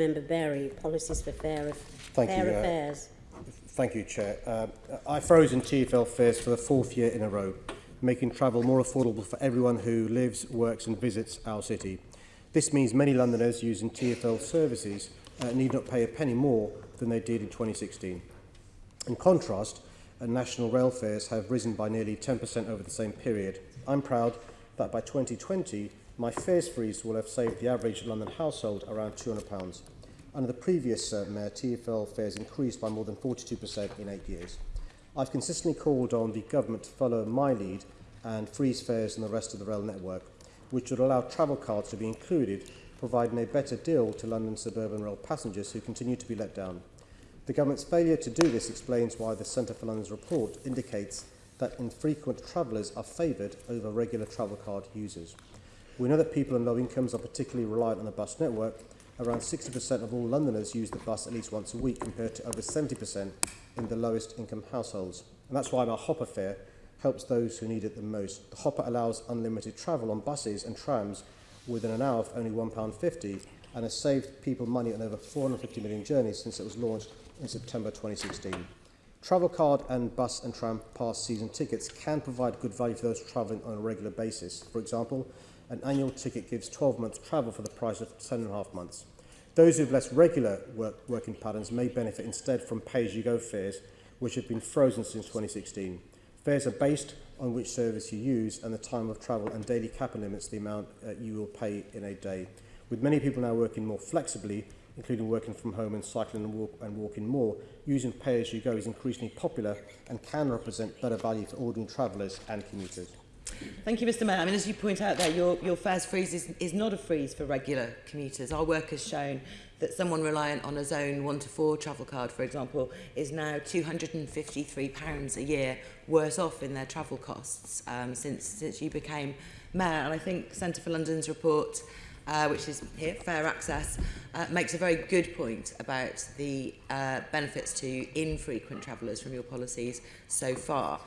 Member Berry, policies for fair, Thank fair you, uh. Thank you, Chair. Uh, I froze in TfL fares for the fourth year in a row, making travel more affordable for everyone who lives, works and visits our city. This means many Londoners using TfL services uh, need not pay a penny more than they did in 2016. In contrast, uh, national rail fares have risen by nearly 10% over the same period. I'm proud that by 2020, my fares freeze will have saved the average London household around £200. Under the previous uh, mayor, TfL fares increased by more than 42% in eight years. I've consistently called on the government to follow my lead and freeze fares in the rest of the rail network, which would allow travel cards to be included, providing a better deal to London suburban rail passengers who continue to be let down. The government's failure to do this explains why the Centre for London's report indicates that infrequent travellers are favoured over regular travel card users. We know that people on low incomes are particularly reliant on the bus network. Around 60% of all Londoners use the bus at least once a week compared to over 70% in the lowest income households. And that's why our hopper fare helps those who need it the most. The hopper allows unlimited travel on buses and trams within an hour for only £1.50 and has saved people money on over 450 million journeys since it was launched in September 2016. Travel card and bus and tram pass season tickets can provide good value for those travelling on a regular basis. For example, an annual ticket gives 12 months travel for the price of 10.5 months. Those who have less regular work, working patterns may benefit instead from pay-as-you-go fares, which have been frozen since 2016. Fares are based on which service you use and the time of travel and daily capital limits the amount uh, you will pay in a day. With many people now working more flexibly, including working from home and cycling and, walk, and walking more, using pay-as-you-go is increasingly popular and can represent better value for ordinary travellers and commuters. Thank you, Mr Mayor. I mean, as you point out there, your, your fares freeze is, is not a freeze for regular commuters. Our work has shown that someone reliant on a zone 1 to 4 travel card, for example, is now £253 a year worse off in their travel costs um, since, since you became mayor. And I think Centre for London's report uh, which is here, Fair Access, uh, makes a very good point about the uh, benefits to infrequent travellers from your policies so far.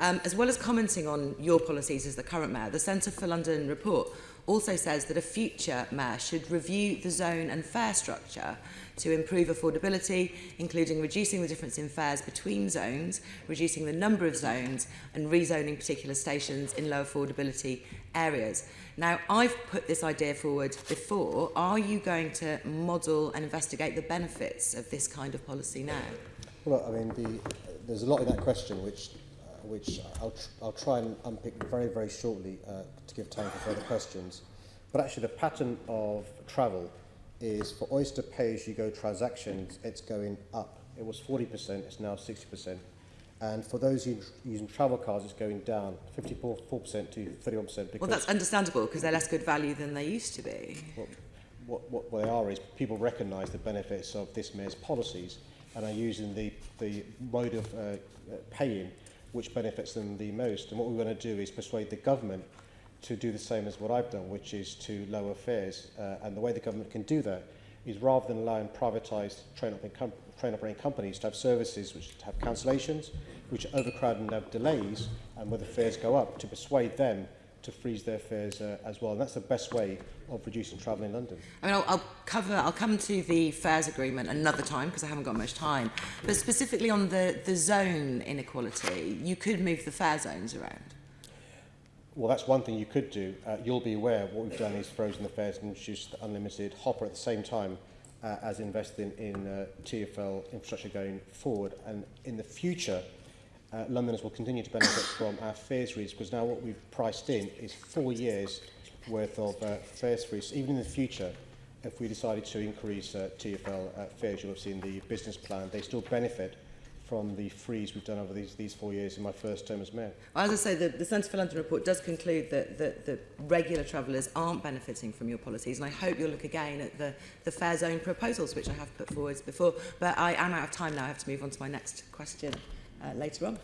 Um, as well as commenting on your policies as the current mayor, the Centre for London report also says that a future mayor should review the zone and fare structure to improve affordability, including reducing the difference in fares between zones, reducing the number of zones and rezoning particular stations in low affordability areas. Now, I've put this idea forward before. Are you going to model and investigate the benefits of this kind of policy now? Well, I mean, the, there's a lot in that question which, which I'll, tr I'll try and unpick very, very shortly uh, to give time for further questions. But actually, the pattern of travel is for Oyster pay-as-you-go transactions, it's going up. It was 40%, it's now 60%. And for those using travel cards, it's going down 54% to 31%. Well, that's understandable because they're less good value than they used to be. What, what, what they are is people recognise the benefits of this mayor's policies and are using the, the mode of uh, paying which benefits them the most. And what we want to do is persuade the government to do the same as what I've done, which is to lower fares. Uh, and the way the government can do that is rather than allowing privatised train train operating companies to have services which have cancellations, which are overcrowded and have delays, and where the fares go up, to persuade them to freeze their fares uh, as well. And that's the best way of reducing travel in London. I mean, I'll, I'll cover, I'll come to the fares agreement another time because I haven't got much time. But specifically on the, the zone inequality, you could move the fare zones around. Well, that's one thing you could do. Uh, you'll be aware what we've done is frozen the fares and introduced the unlimited hopper at the same time uh, as investing in uh, TFL infrastructure going forward. And in the future, uh, Londoners will continue to benefit from our fares freeze because now what we've priced in is four years worth of uh, fares freeze. Even in the future, if we decided to increase uh, TFL uh, fares, you'll have seen the business plan, they still benefit from the freeze we've done over these, these four years in my first term as mayor. As I say, the, the Centre for London report does conclude that, that, that regular travellers aren't benefiting from your policies, and I hope you'll look again at the, the fair zone proposals, which I have put forward before. But I am out of time now. I have to move on to my next question. Uh, later on.